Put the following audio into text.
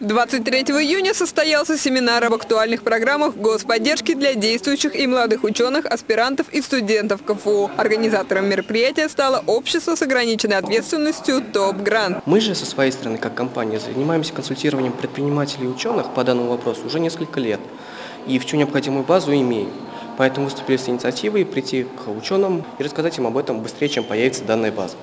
23 июня состоялся семинар об актуальных программах господдержки для действующих и молодых ученых, аспирантов и студентов КФУ. Организатором мероприятия стало общество с ограниченной ответственностью ТОП Грант. Мы же со своей стороны, как компания, занимаемся консультированием предпринимателей и ученых по данному вопросу уже несколько лет. И всю необходимую базу имеем. Поэтому выступили с инициативой прийти к ученым и рассказать им об этом быстрее, чем появится данная база.